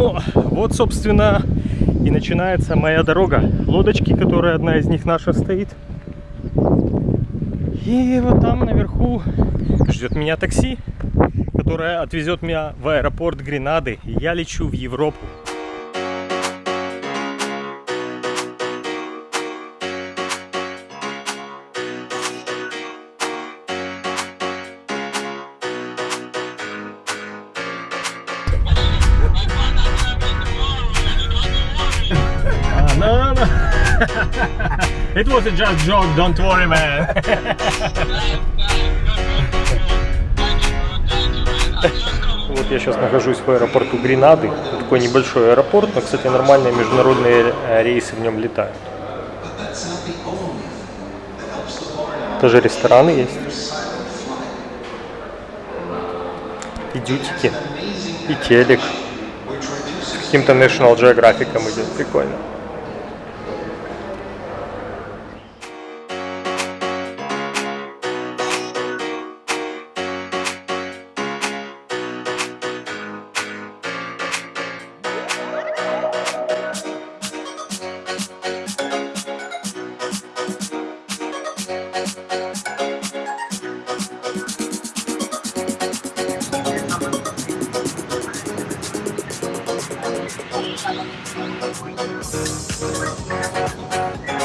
Ну, вот, собственно, и начинается моя дорога. Лодочки, которая одна из них наша стоит. И вот там наверху ждет меня такси, которое отвезет меня в аэропорт Гренады. Я лечу в Европу. It was a just joke, don't worry, man. Вот я сейчас нахожусь в аэропорту Гренады. Такой небольшой аэропорт, но, кстати, нормальные международные рейсы в нем летают. Тоже рестораны есть. И дютики, и телек. С каким-то National Geographic идет. Прикольно. I'm gonna go get some more.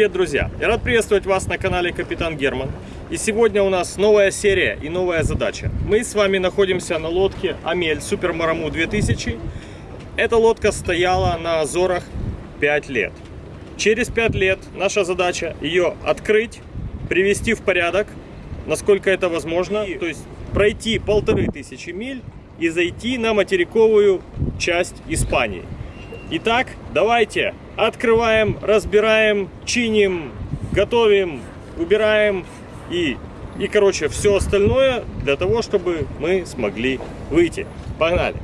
Привет, друзья! Я рад приветствовать вас на канале Капитан Герман. И сегодня у нас новая серия и новая задача. Мы с вами находимся на лодке Амель Супер Мараму 2000. Эта лодка стояла на Азорах 5 лет. Через 5 лет наша задача ее открыть, привести в порядок, насколько это возможно. То есть пройти полторы тысячи миль и зайти на материковую часть Испании. Итак, давайте открываем, разбираем, чиним, готовим, убираем и, и короче, все остальное для того, чтобы мы смогли выйти. Погнали!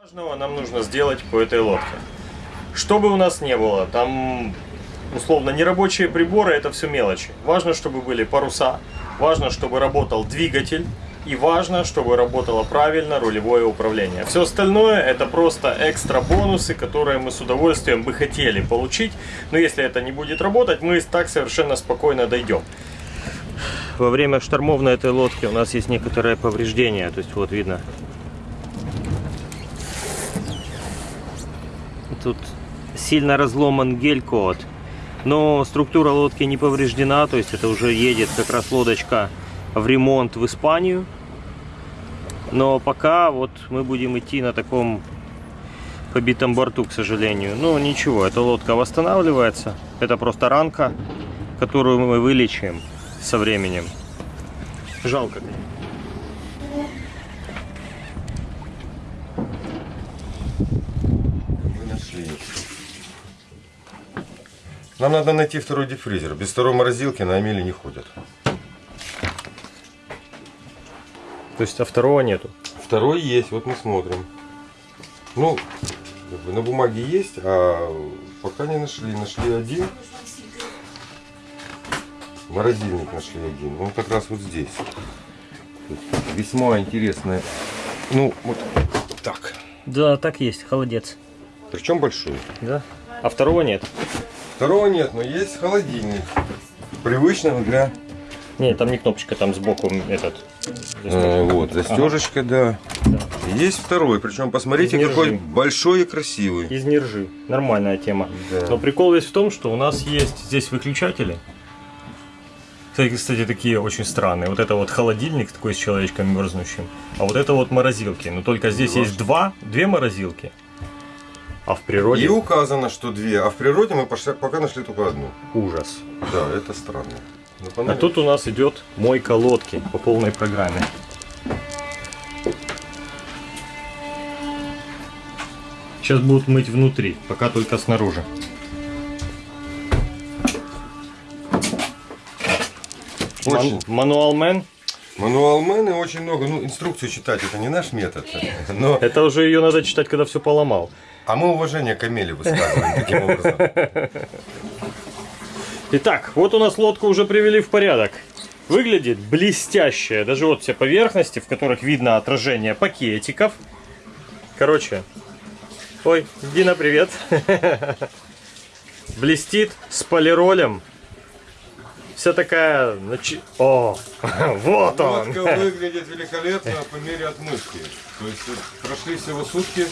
Важного нам нужно сделать по этой лодке. Что бы у нас не было, там условно нерабочие приборы, это все мелочи. Важно, чтобы были паруса, важно, чтобы работал двигатель, и важно, чтобы работало правильно рулевое управление. Все остальное это просто экстра бонусы, которые мы с удовольствием бы хотели получить. Но если это не будет работать, мы так совершенно спокойно дойдем. Во время штормов на этой лодке у нас есть некоторые повреждения. То есть вот видно. Тут сильно разломан гель-код. Но структура лодки не повреждена. То есть это уже едет как раз лодочка в ремонт в Испанию. Но пока вот мы будем идти на таком побитом борту, к сожалению. Ну ничего, эта лодка восстанавливается. Это просто ранка, которую мы вылечим со временем. Жалко. Нашли. Нам надо найти второй диффризер. Без второй морозилки на Амеле не ходят. То есть, а второго нету? Второй есть, вот мы смотрим. Ну, на бумаге есть, а пока не нашли. Нашли один. Морозильник нашли один. Он как раз вот здесь. Весьма интересное. Ну, вот так. Да, так есть, холодец. Причем большой. Да. А второго нет? Второго нет, но есть холодильник. Привычного для... Нет, там не кнопочка, там сбоку этот Э, вот, застежечка, да. Да. Есть второй, причем посмотрите, какой большой и красивый. Из нержи. Нормальная тема. Да. Но прикол весь в том, что у нас есть здесь выключатели. Кстати, кстати, такие очень странные. Вот это вот холодильник такой с человечком мерзнущим. А вот это вот морозилки. Но только здесь есть два, две морозилки. А в природе И указано, что две, а в природе мы пока нашли только одну. ужас. Да, это странно. Ну, А тут у нас идет мойка лодки по полной программе. Сейчас будут мыть внутри, пока только снаружи. Очень. Ман- Мануалмен. Мануалмены очень много, ну, инструкцию читать, это не наш метод. Но, Это уже ее надо читать, когда все поломал. а мы уважение к Амеле высказываем таким образом. Итак, вот у нас лодку уже привели в порядок. Выглядит блестяще. Даже вот все поверхности, в которых видно отражение пакетиков. Короче. Ой, Дина, привет. Блестит с полиролем. Вся такая... О, вот он. Лодка выглядит великолепно по мере отмывки. То есть прошли всего сутки,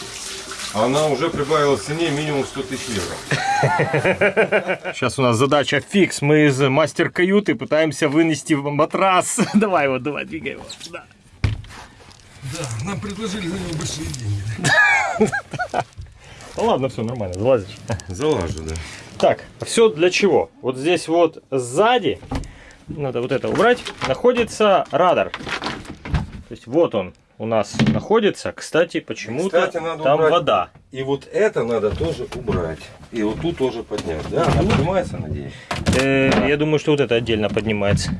она уже прибавила в цене минимум 100 тысяч евро. Сейчас у нас задача фикс. Мы из мастер-каюты пытаемся вынести матрас. Давай вот, давай, двигай его. Да. Да, нам предложили за него большие деньги. Ну ладно, все нормально, залазишь. Залажу, да. Так, все для чего? Вот здесь вот сзади, надо вот это убрать, находится радар. То есть вот он у нас находится. Кстати, почему-то там убрать. вода. И вот это надо тоже убрать. И вот тут тоже поднять. Да, она поднимается, надеюсь. Э, я думаю, что вот это отдельно поднимается.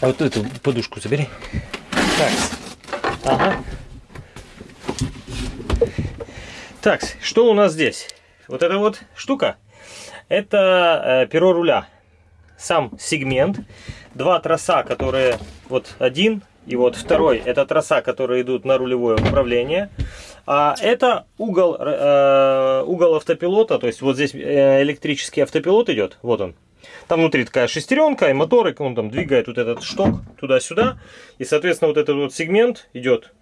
А вот эту подушку забери. Так. Ага. Так, что у нас здесь? Вот эта вот штука. Это э, перо руля. Сам сегмент. Два троса, которые вот один и вот второй. Это троса, которые идут на рулевое управление. А это угол, э, угол автопилота. То есть вот здесь э, электрический автопилот идет. Вот он. Там внутри такая шестеренка и моторы, он там двигает вот этот шток туда-сюда. И, соответственно, вот этот вот сегмент идет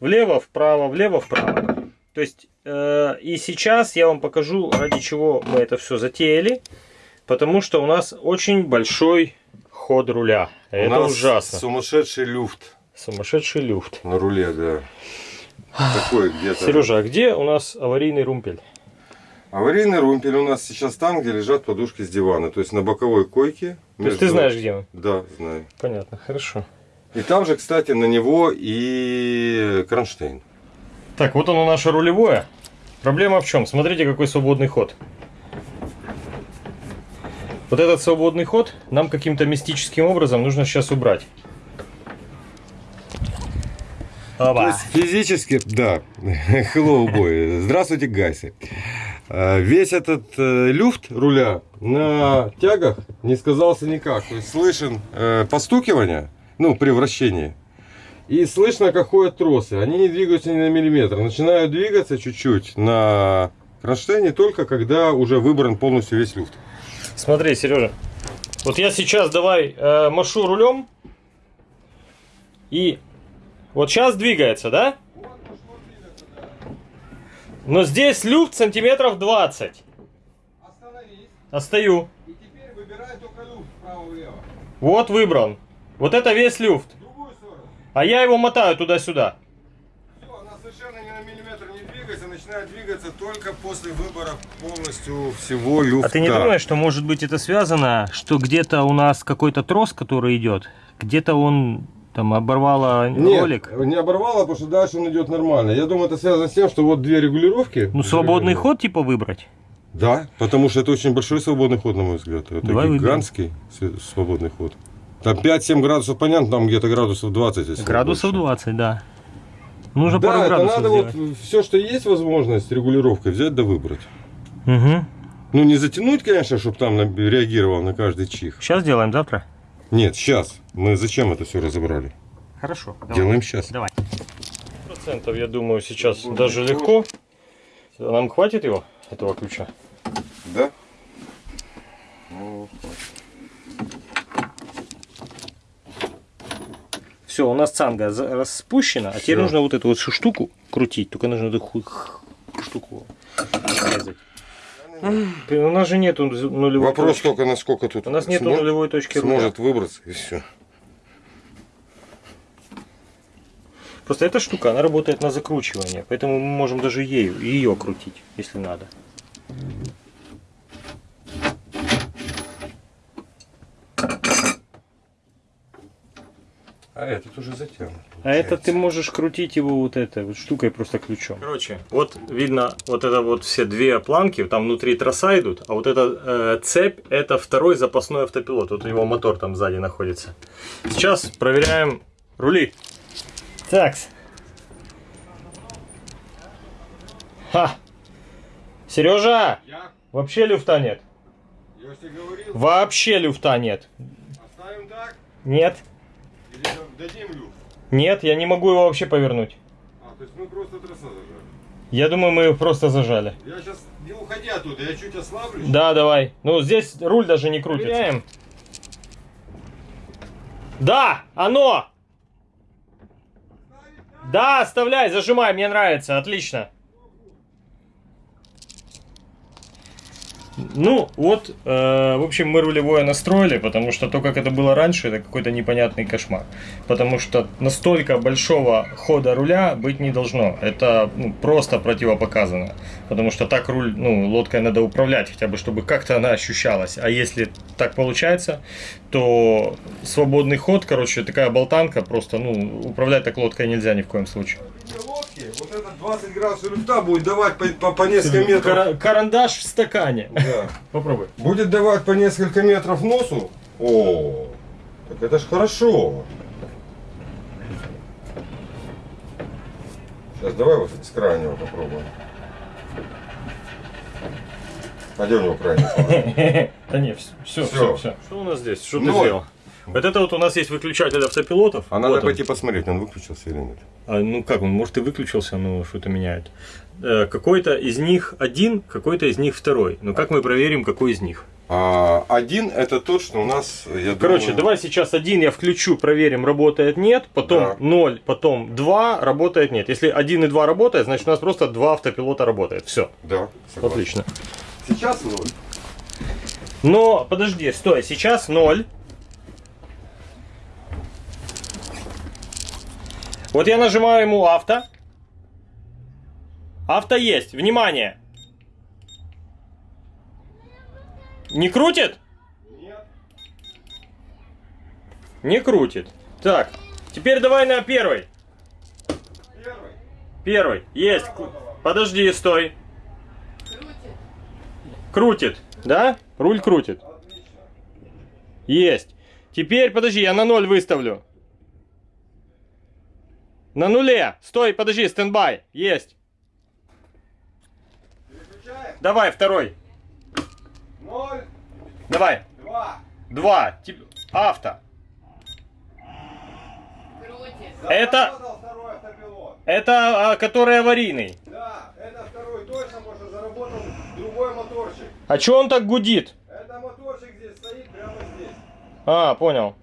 влево, вправо, влево, вправо. То есть, э, и сейчас я вам покажу, ради чего мы это все затеяли. Потому что у нас очень большой ход руля. У Это нас ужасно. Сумасшедший люфт Сумасшедший люфт. на руле, да. Такой где-то. Сережа, а где у нас аварийный румпель? Аварийный румпель у нас сейчас там, где лежат подушки с дивана. То есть на боковой койке. То есть ты знаешь, где он? Да, знаю. Понятно, хорошо. И там же, кстати, на него и кронштейн. Так, вот оно наше рулевое. Проблема в чем? Смотрите, какой свободный ход. Вот этот свободный ход нам каким-то мистическим образом нужно сейчас убрать. То Опа. есть физически, да. Hello, boy. Здравствуйте, гайсы. Э, Весь этот э, люфт руля на тягах не сказался никак. То есть слышен э, постукивание, ну, при вращении. И слышно, как ходят тросы. Они не двигаются ни на миллиметр. Начинают двигаться чуть-чуть на кронштейне только когда уже выбран полностью весь люфт. Смотри, Сережа. Вот я сейчас давай э, машу рулем. И вот сейчас двигается, да? Но здесь люфт сантиметров 20. Остановись. Остаю. И теперь выбирай только люфт вправо-влево. Вот выбран. Вот это весь люфт. А я его мотаю туда-сюда. Все, она совершенно ни на миллиметр не двигается, начинает двигаться только после выбора полностью всего люфта. А ты не думаешь, что может быть это связано, что где-то у нас какой-то трос, который идет, где-то он там оборвало Нет, ролик? не оборвало, потому что дальше он идет нормально. Я думаю, это связано с тем, что вот две регулировки. Ну, свободный ход типа выбрать? Да, потому что это очень большой свободный ход, на мой взгляд. Это Давай выберем. гигантский св- свободный ход. Там 5-7 градусов, понятно, там где-то градусов 20. если Градусов больше. 20, да. Нужно Да, пару это градусов надо сделать. вот все, что есть возможность регулировкой, взять да выбрать. Угу. Ну, не затянуть, конечно, чтобы там реагировал на каждый чих. Сейчас делаем, завтра? Нет, сейчас. Мы зачем это все разобрали? Хорошо. Делаем сейчас. Давай. Процентов, я думаю, сейчас даже легко. Нам хватит его? этого ключа. Да? Ну, Все, у нас цанга распущена, а теперь Всё. нужно вот эту вот всю штуку крутить. Только нужно эту штуку резать. У нас же нету нулевой Вопрос точки. только, насколько тут У нас нету смо- нулевой точки руля. сможет выбраться и все. Просто эта штука, она работает на закручивание, поэтому мы можем даже ею, ее крутить, если надо. А этот уже затянут. А это ты можешь крутить его вот этой вот штукой просто ключом. Короче, вот видно вот это вот все две планки, там внутри троса идут, а вот эта э, цепь это второй запасной автопилот. Вот его мотор там сзади находится. Сейчас проверяем рули. Так. Ха. Сережа, Я, вообще люфта нет. я же тебе говорил, Вообще люфта нет. оставим так Нет. Дадим люфт? Нет, я не могу его вообще повернуть. А, то есть мы просто троса зажали. Я думаю, мы его просто зажали. Я сейчас не уходи оттуда, я чуть ослаблю. Да, давай. Ну, здесь руль даже не крутится. Проверяем. Да, оно! Да, оставляй, зажимай, мне нравится, отлично. Ну, вот, э, в общем, мы рулевое настроили, потому что то, как это было раньше, это какой-то непонятный кошмар. Потому что настолько большого хода руля быть не должно. Это ну, просто противопоказано. Потому что так руль, ну, лодкой надо управлять, хотя бы, чтобы как-то она ощущалась. А если так получается, то свободный ход, короче, такая болтанка, просто, ну, управлять так лодкой нельзя ни в коем случае. Лодки, вот этот 20 градусов люфта будет давать по, по, по несколько метров. Кара- карандаш в стакане. Да. Попробуй. Будет давать по несколько метров носу. О, так это ж хорошо. Сейчас давай вот с крайнего попробуем. А где у него крайний? Да не, все, все, все, Что у нас здесь? Что ты сделал? Вот это вот у нас есть выключатель автопилотов. А Вот надо он. пойти посмотреть, он выключился или нет. А, ну как он, может и выключился, но что-то меняет. Э, какой-то из них один, какой-то из них второй. Но как мы проверим, какой из них? А, один это тот, что у нас, я Короче, думаю... давай сейчас один я включу, проверим, работает нет, потом Да. 0, потом 2, работает нет. Если 1 и 2 работает, значит у нас просто два автопилота работает. Все, Да, согласен. отлично. Сейчас ноль. Но, подожди, стой, сейчас 0. Вот я нажимаю ему авто. Авто есть, внимание. Не крутит? Нет. Не крутит. Так, теперь давай на первый. Первый. Первый, есть. Подожди, стой. Крутит, да? Руль крутит. Отлично. Есть. Теперь, подожди, я на ноль выставлю. На нуле. Стой, подожди, стендбай. Есть. Переключаем. Давай, второй. Ноль. Давай. Два. Два. Тип- Авто. Это- Заработал второй автопилот. Это а, который аварийный. Да, это второй точно, потому что заработал другой моторчик. А чё он так гудит? Это моторчик здесь стоит прямо здесь. А, понял.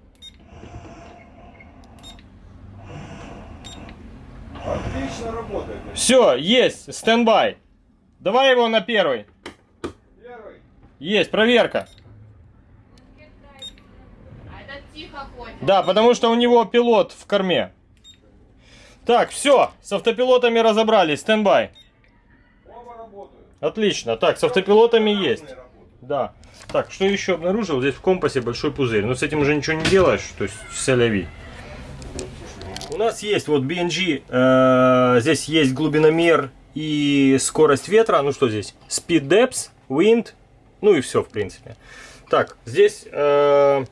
Отлично работает. Все, есть, стендбай. Давай его на первый. Первый. Есть, проверка. А этот тихо ходит. Да, потому что у него пилот в корме. Так, все, с автопилотами разобрались, стендбай. Оба работают. Отлично, так, с автопилотами есть. Да. Так, что еще обнаружил? Здесь в компасе большой пузырь. Но с этим уже ничего не делаешь, то есть соляви. Нас есть вот BNG, э, здесь есть глубиномер и скорость ветра. Ну что здесь? Speed depth, wind, ну и все в принципе. Так, здесь э,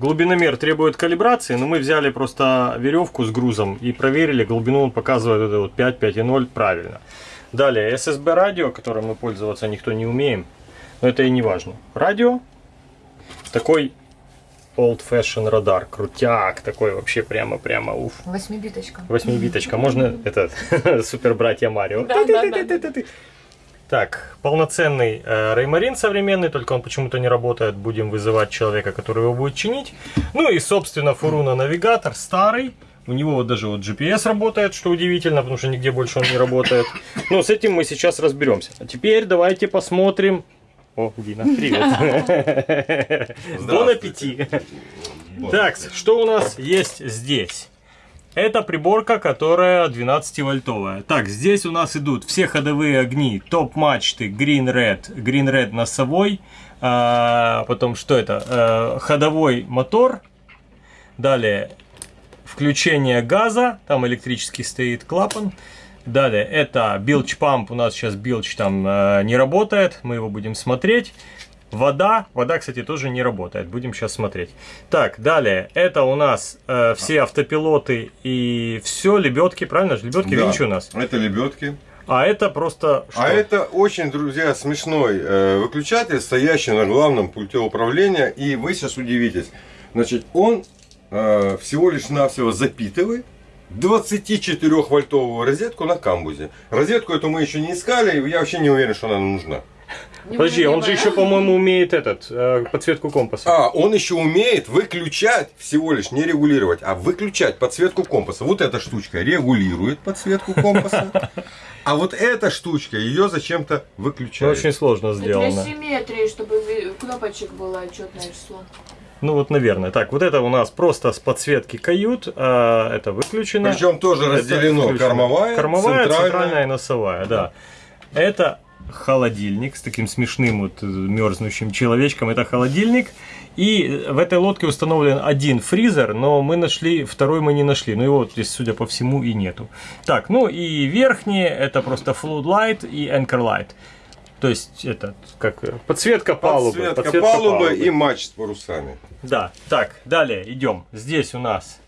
глубиномер требует калибрации, но мы взяли просто веревку с грузом и проверили, глубину он показывает это вот 5, 5,0 правильно. Далее SSB радио, которым мы пользоваться никто не умеем, но это и не важно. Радио, такой old fashion радар, крутяк, такой вообще прямо-прямо уф. Восьмибиточка. Восьмибиточка, можно это супер братья Марио. Да, да, да. Так, полноценный э, Реймарин современный, только он почему-то не работает. Будем вызывать человека, который его будет чинить. Ну и, собственно, Фуруна навигатор старый. У него вот даже вот GPS работает, что удивительно, потому что нигде больше он не работает. Но с этим мы сейчас разберемся. А теперь давайте посмотрим. О, Дина, привет. Бон аппетит. Так, что у нас есть здесь? Это приборка, которая 12-вольтовая. Так, здесь у нас идут все ходовые огни, топ-мачты, Green Red, Green Red носовой, а, потом что это, а, ходовой мотор, далее включение газа, там электрический стоит клапан, далее это билч памп, у нас сейчас билч там а, не работает, мы его будем смотреть. Вода, вода, кстати, тоже не работает. Будем сейчас смотреть. Так, далее. Это у нас э, все автопилоты и все лебедки, правильно же? Лебедки Да. винчи у нас. Это лебедки. А это просто что? А это очень, друзья, смешной э, выключатель, стоящий на главном пульте управления. И вы сейчас удивитесь. Значит, он э, всего лишь навсего запитывает 24-вольтовую розетку на камбузе. Розетку эту мы еще не искали, и я вообще не уверен, что она нам нужна. Подожди, он же еще, по-моему, умеет этот э, подсветку компаса. А, он еще умеет выключать, всего лишь не регулировать, а выключать подсветку компаса. Вот эта штучка регулирует подсветку компаса, а вот эта штучка ее зачем-то выключает. очень сложно Для сделано. симметрии, чтобы кнопочек было четное число. Ну вот, наверное. Так, вот это у нас просто с подсветки кают, а это выключено. Причем тоже Это разделено включено. кормовая, кормовая центральная. центральная и носовая, да. Это холодильник с таким смешным вот мерзнущим человечком. Это холодильник. И в этой лодке установлен один фризер, но мы нашли, второй мы не нашли. Ну его здесь, судя по всему, и нету. Так, ну и верхние, это просто flood light и anchor light. То есть, это как э, подсветка палубы. Подсветка палубы и матч с парусами. Да, так, далее идем. Здесь у нас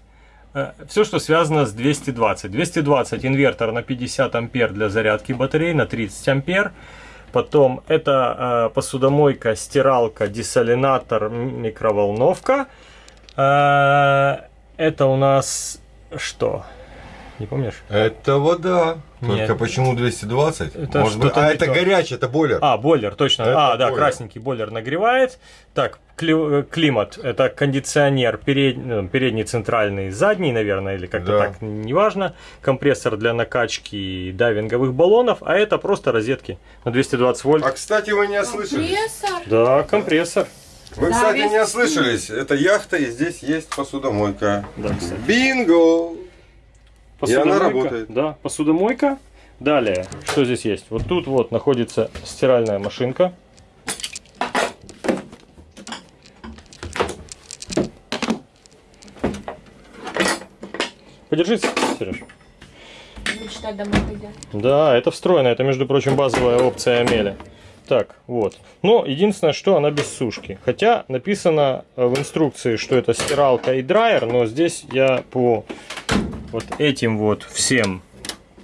все, что связано с 220. 220 инвертор на 50 ампер для зарядки батарей, на 30 ампер. Потом это э, посудомойка, стиралка, десалинатор, микроволновка. Э, это у нас что? Не помнишь? Это вода. Только Нет. почему 220? Это Может быть, а это то. горячий, это бойлер. А, бойлер, точно. Это а, да, бойлер. красненький бойлер нагревает. Так, кли- э, климат. Это кондиционер перед- ну, передний, центральный, задний, наверное, или как-то Да. так, неважно. Компрессор для накачки дайвинговых баллонов. А это просто розетки на 220 вольт. А кстати, вы не ослышались. Компрессор. Да, компрессор. Вы, Да, кстати, не ослышались. Это яхта, и здесь есть посудомойка. Да, кстати. Бинго! И она работает. Да, посудомойка. Далее, что здесь есть? Вот тут вот находится стиральная машинка. Подержись, Сереж. Мечта домой пойдет. Да, это встроено. Это, между прочим, базовая опция Амели. Так, вот. Но единственное, что она без сушки. Хотя написано в инструкции, что это стиралка и драйер, но здесь я по вот этим вот всем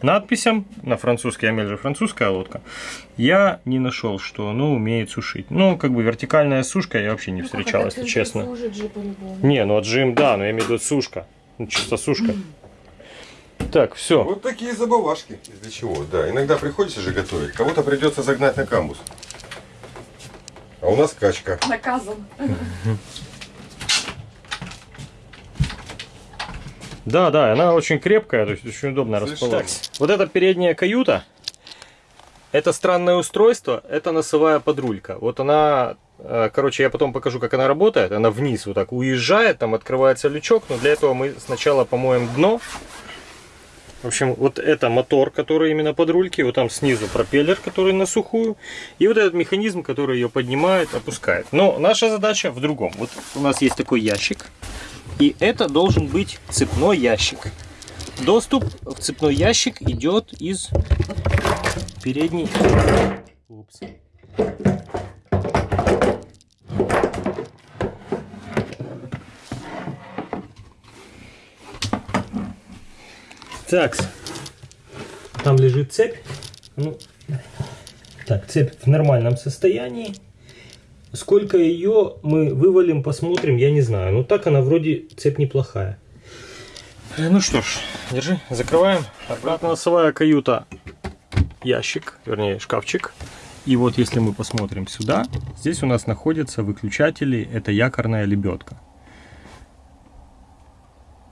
надписям, на французский, Амель же французская лодка, я не нашел, что оно умеет сушить. Ну, как бы вертикальная сушка я вообще не Ну, встречал, если честно. же. Не, ну отжим, да, но я имею в виду сушка. Ну, чисто сушка. Так, все. Вот такие забавашки. Для чего? Да, иногда приходится же готовить. Кого-то придется загнать на камбус. А у нас качка. Наказан. Да, да, она очень крепкая, то есть очень удобно расположена. Вот эта передняя каюта, это странное устройство, это носовая подрулька. Вот она, э, короче, я потом покажу, как она работает. Она вниз вот так уезжает, там открывается лючок, но для этого мы сначала помоем дно. В общем, вот это мотор, который именно под рульки, вот там снизу пропеллер, который на сухую, и вот этот механизм, который ее поднимает, опускает. Но наша задача в другом. Вот у нас есть такой ящик, и это должен быть цепной ящик. Доступ в цепной ящик идет из передней. Упс. Так, там лежит цепь. Ну, так, цепь в нормальном состоянии. Сколько ее мы вывалим, посмотрим, я не знаю. Ну так она вроде цепь неплохая. Э, Ну что ж, держи, закрываем. Обратно носовая каюта ящик, вернее шкафчик. И вот если мы посмотрим сюда, здесь у нас находятся выключатели. Это якорная лебедка.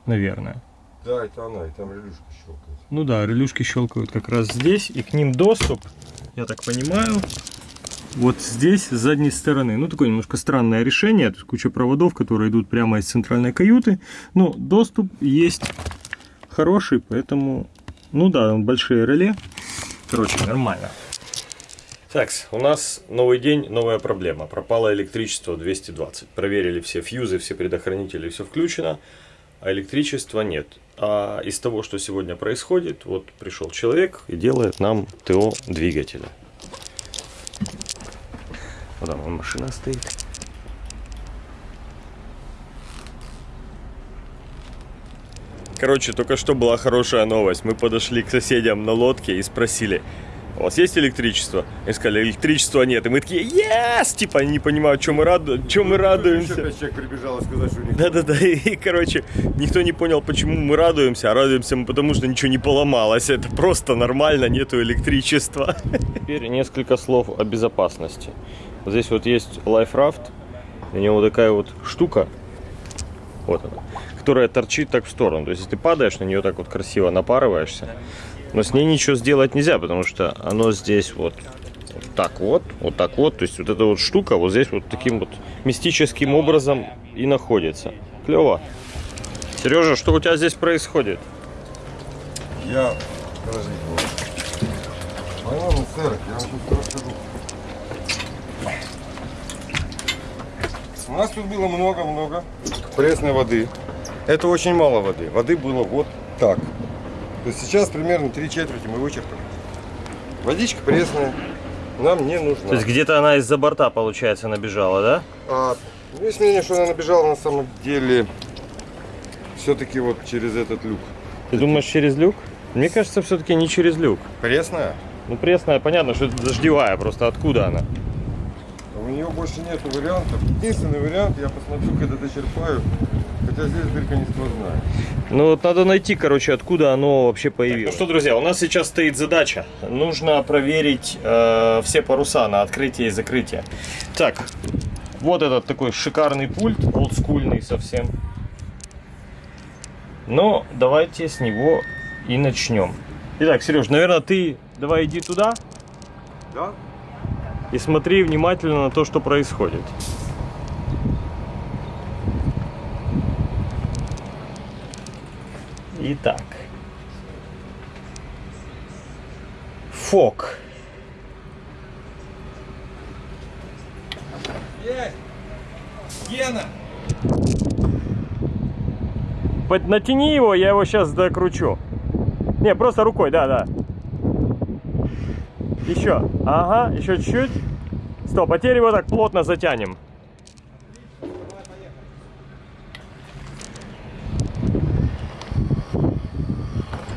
Наверное. Да, это она, и там релюшка щелкает. Ну да, релюшки щелкают как раз здесь, и к ним доступ, я так понимаю, вот здесь, с задней стороны. Ну, такое немножко странное решение, тут куча проводов, которые идут прямо из центральной каюты, но доступ есть хороший, поэтому, ну да, большие реле, короче, нормально. Так, у нас новый день, новая проблема. Пропало электричество 220. Проверили все фьюзы, все предохранители, все включено, а электричества нет. А из того, что сегодня происходит, вот пришел человек и делает нам ТО двигателя. Вот там вон машина стоит. Короче, только что была хорошая новость. Мы подошли к соседям на лодке и спросили, у вас есть электричество? И сказали, электричества нет. И мы такие, yes! Типа, они не понимают, чем мы, раду... чем мы радуемся. Еще пять человек прибежало сказать, что у них... Да-да-да, и, короче, никто не понял, почему мы радуемся, а радуемся мы потому, что ничего не поломалось. Это просто нормально, нету электричества. Теперь несколько слов о безопасности. Вот здесь вот есть Raft, у него такая вот штука, вот она, которая торчит так в сторону. То есть, если ты падаешь на нее так вот красиво напарываешься, но с ней ничего сделать нельзя, потому что оно здесь вот, вот так вот, вот так вот. То есть вот эта вот штука вот здесь вот таким вот мистическим образом и находится. Клево. Сережа, что у тебя здесь происходит? Я... Подождите. По-моему, сэр, я вам сейчас У нас тут было много-много пресной воды. Это очень мало воды. Воды было вот так. То есть сейчас примерно три четверти мы вычерпали. Водичка пресная нам не нужна. То есть где-то она из-за борта, получается, набежала, да? А, ну, есть мнение, что она набежала на самом деле все-таки вот через этот люк. Ты думаешь через люк? Мне кажется, все-таки не через люк. Пресная? Ну, пресная, понятно, что это дождевая, просто откуда она? Нее больше нет вариантов. Единственный вариант, я посмотрю, когда дочерпаю. Хотя здесь дырка не сквозная. Ну вот надо найти, короче, откуда оно вообще появилось. ну что, друзья, у нас сейчас стоит задача. Нужно проверить э, все паруса на открытие и закрытие. Так, вот этот такой шикарный пульт, олдскульный совсем. Но давайте с него и начнем. Итак, Сереж, наверное, ты давай иди туда Да? И смотри внимательно на то, что происходит. Итак. Фок. Гена! Под- Натяни его, я его сейчас докручу. Не, просто рукой, да, да. Еще. Ага, еще чуть-чуть. Стоп, а теперь его так плотно затянем.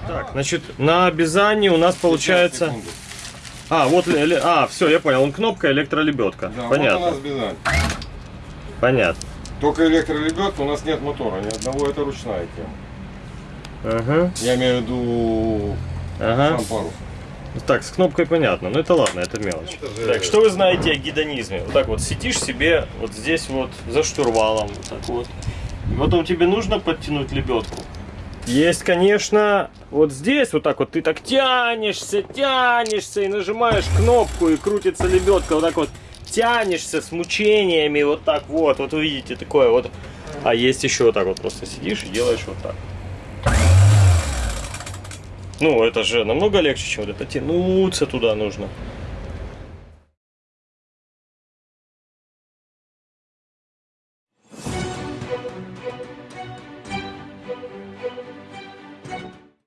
Так, значит, на обязании у нас получается... А, вот, а, все, я понял, он кнопка электролебедка. Да, Понятно, вот у нас Бизань. понятно. Только электролебедка, у нас нет мотора, ни одного, это ручная тема. Ага, Я имею в виду ага. сам парус. Так, с кнопкой понятно, но это ладно, это мелочь. Так, что вы знаете о гедонизме? Вот так вот сидишь себе вот здесь вот за штурвалом, вот так вот. И потом тебе нужно подтянуть лебедку. Есть, конечно, вот здесь вот так вот ты так тянешься, тянешься и нажимаешь кнопку и крутится лебедка вот так вот. Тянешься с мучениями вот так вот, вот вы видите такое вот. А есть еще вот так вот просто сидишь и делаешь вот так. Ну, это же намного легче, чем вот это тянуться туда нужно.